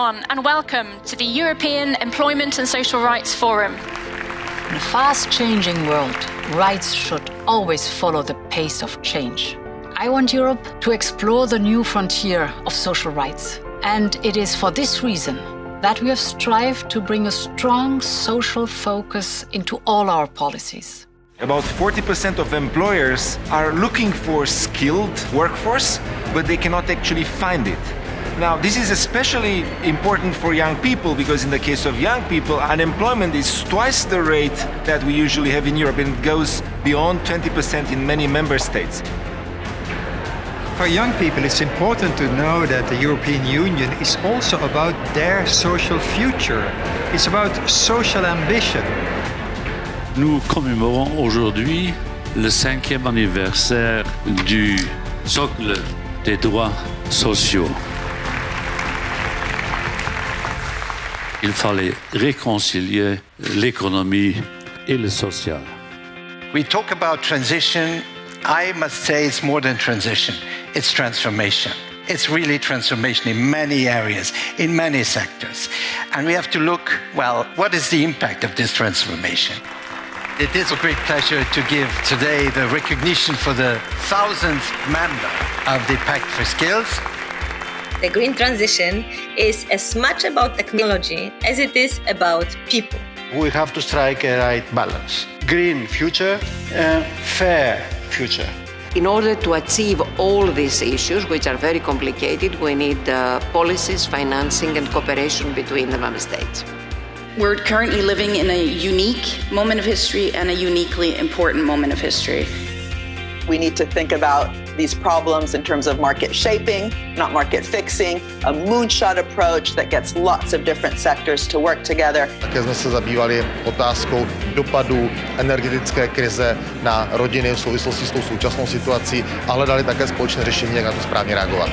everyone, and welcome to the European Employment and Social Rights Forum. In a fast changing world, rights should always follow the pace of change. I want Europe to explore the new frontier of social rights. And it is for this reason that we have strived to bring a strong social focus into all our policies. About 40% of employers are looking for skilled workforce, but they cannot actually find it. Now, this is especially important for young people because in the case of young people, unemployment is twice the rate that we usually have in Europe and it goes beyond 20% in many member states. For young people, it's important to know that the European Union is also about their social future. It's about social ambition. Nous commémorons aujourd'hui le cinquième anniversaire du socle des droits sociaux. Il fallait réconcilier l'économie et le social. We talk about transition. I must say it's more than transition. It's transformation. It's really transformation in many areas, in many sectors. And we have to look, well, what is the impact of this transformation? It is a great pleasure to give today the recognition for the thousandth member of the Pact for Skills. The green transition is as much about technology as it is about people. We have to strike a right balance. Green future and fair future. In order to achieve all these issues, which are very complicated, we need uh, policies, financing, and cooperation between the member states. We're currently living in a unique moment of history and a uniquely important moment of history. We need to think about these problems in terms of market shaping, not market fixing, a moonshot approach that gets lots of different sectors to work together. Také jsme se zabývali otázkou dopadu energetické krize na rodiny v souvislosti s tou současnou situací a hledali také společné řešení, jak na to správně reagovat.